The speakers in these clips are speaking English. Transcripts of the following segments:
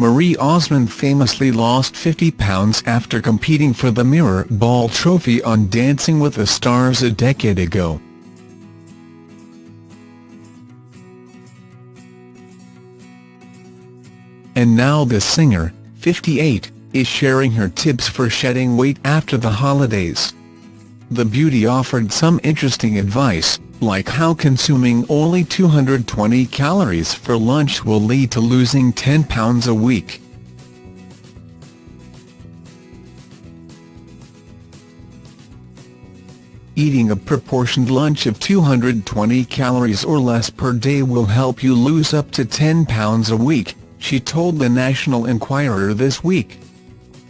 Marie Osmond famously lost 50 pounds after competing for the Mirror Ball trophy on Dancing with the Stars a decade ago. And now the singer, 58, is sharing her tips for shedding weight after the holidays. The beauty offered some interesting advice, like how consuming only 220 calories for lunch will lead to losing 10 pounds a week. Eating a proportioned lunch of 220 calories or less per day will help you lose up to 10 pounds a week, she told the National Enquirer this week.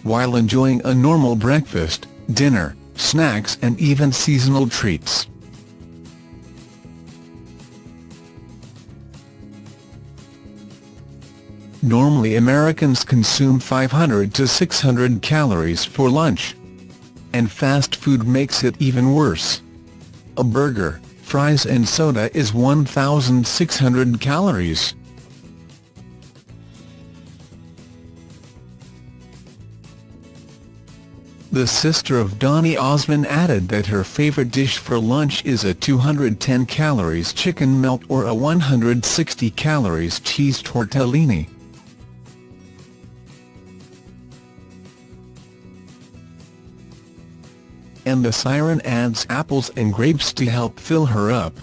While enjoying a normal breakfast, dinner, snacks and even seasonal treats. Normally Americans consume 500 to 600 calories for lunch. And fast food makes it even worse. A burger, fries and soda is 1,600 calories. The sister of Donny Osmond added that her favorite dish for lunch is a 210 calories chicken melt or a 160 calories cheese tortellini. And the siren adds apples and grapes to help fill her up.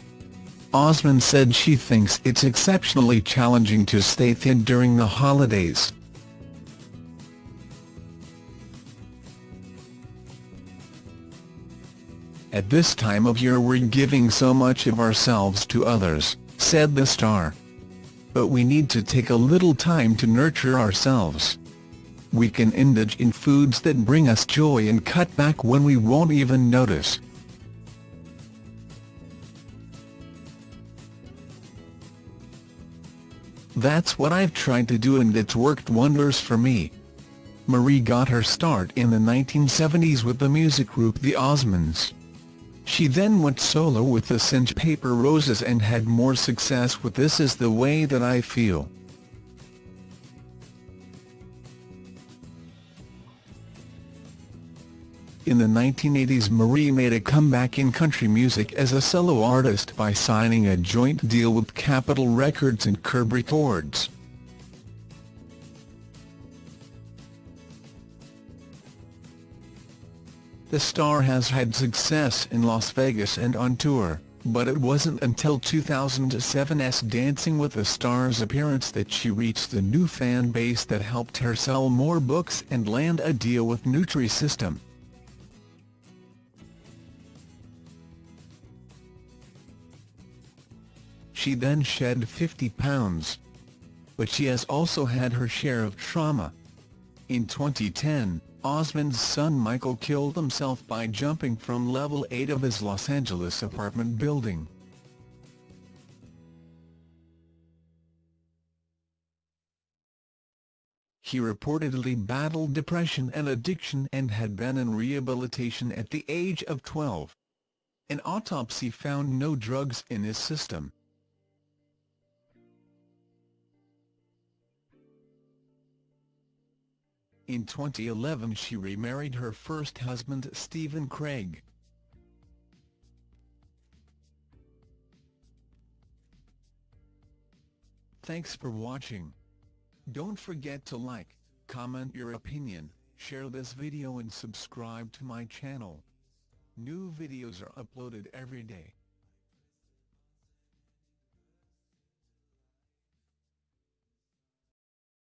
Osmond said she thinks it's exceptionally challenging to stay thin during the holidays. At this time of year we're giving so much of ourselves to others, said the star. But we need to take a little time to nurture ourselves we can indulge in foods that bring us joy and cut back when we won't even notice. That's what I've tried to do and it's worked wonders for me. Marie got her start in the 1970s with the music group The Osmonds. She then went solo with the Cinch Paper Roses and had more success with This Is the Way That I Feel. In the 1980s Marie made a comeback in country music as a solo artist by signing a joint deal with Capitol Records and Curb Records. The star has had success in Las Vegas and on tour, but it wasn't until 2007's Dancing with the Stars appearance that she reached the new fan base that helped her sell more books and land a deal with Nutrisystem. She then shed 50 pounds. But she has also had her share of trauma. In 2010, Osmond's son Michael killed himself by jumping from level 8 of his Los Angeles apartment building. He reportedly battled depression and addiction and had been in rehabilitation at the age of 12. An autopsy found no drugs in his system. In 2011 she remarried her first husband Stephen Craig. Thanks for watching. Don't forget to like, comment your opinion, share this video and subscribe to my channel. New videos are uploaded every day.